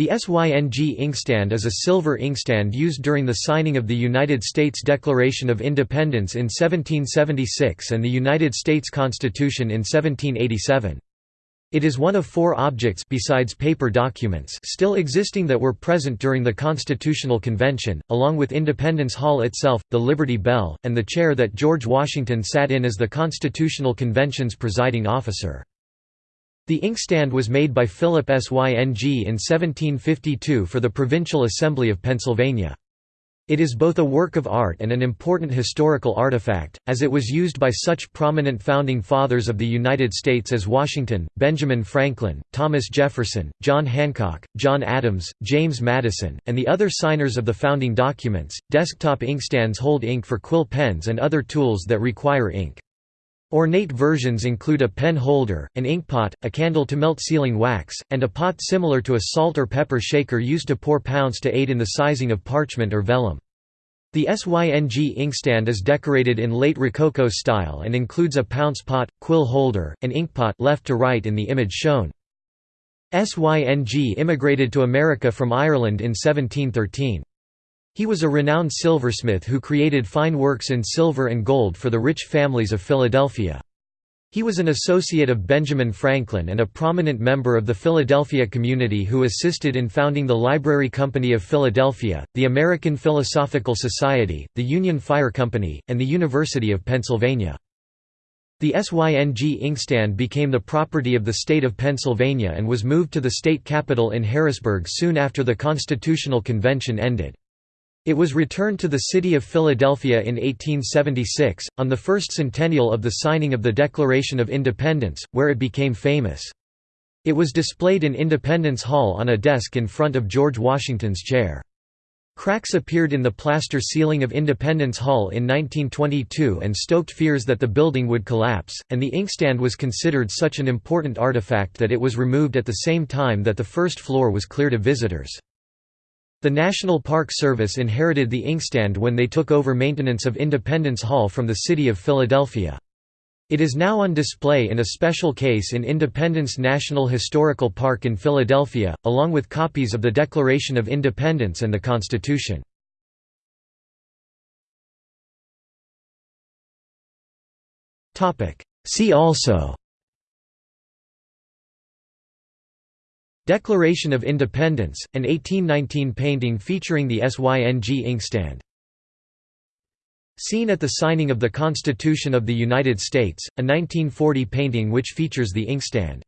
The SYNG inkstand is a silver inkstand used during the signing of the United States Declaration of Independence in 1776 and the United States Constitution in 1787. It is one of four objects besides paper documents still existing that were present during the Constitutional Convention, along with Independence Hall itself, the Liberty Bell, and the chair that George Washington sat in as the Constitutional Convention's presiding officer. The inkstand was made by Philip Syng in 1752 for the Provincial Assembly of Pennsylvania. It is both a work of art and an important historical artifact, as it was used by such prominent founding fathers of the United States as Washington, Benjamin Franklin, Thomas Jefferson, John Hancock, John Adams, James Madison, and the other signers of the founding documents. Desktop inkstands hold ink for quill pens and other tools that require ink. Ornate versions include a pen holder, an inkpot, a candle to melt sealing wax, and a pot similar to a salt or pepper shaker used to pour pounce to aid in the sizing of parchment or vellum. The SYNG inkstand is decorated in late Rococo style and includes a pounce pot, quill holder, and inkpot left to right in the image shown. SYNG immigrated to America from Ireland in 1713. He was a renowned silversmith who created fine works in silver and gold for the rich families of Philadelphia. He was an associate of Benjamin Franklin and a prominent member of the Philadelphia community who assisted in founding the Library Company of Philadelphia, the American Philosophical Society, the Union Fire Company, and the University of Pennsylvania. The SYNG inkstand became the property of the state of Pennsylvania and was moved to the state capital in Harrisburg soon after the Constitutional Convention ended. It was returned to the city of Philadelphia in 1876, on the first centennial of the signing of the Declaration of Independence, where it became famous. It was displayed in Independence Hall on a desk in front of George Washington's chair. Cracks appeared in the plaster ceiling of Independence Hall in 1922 and stoked fears that the building would collapse, and the inkstand was considered such an important artifact that it was removed at the same time that the first floor was cleared of visitors. The National Park Service inherited the inkstand when they took over maintenance of Independence Hall from the city of Philadelphia. It is now on display in a special case in Independence National Historical Park in Philadelphia, along with copies of the Declaration of Independence and the Constitution. See also Declaration of Independence, an 1819 painting featuring the SYNG inkstand. Scene at the signing of the Constitution of the United States, a 1940 painting which features the inkstand.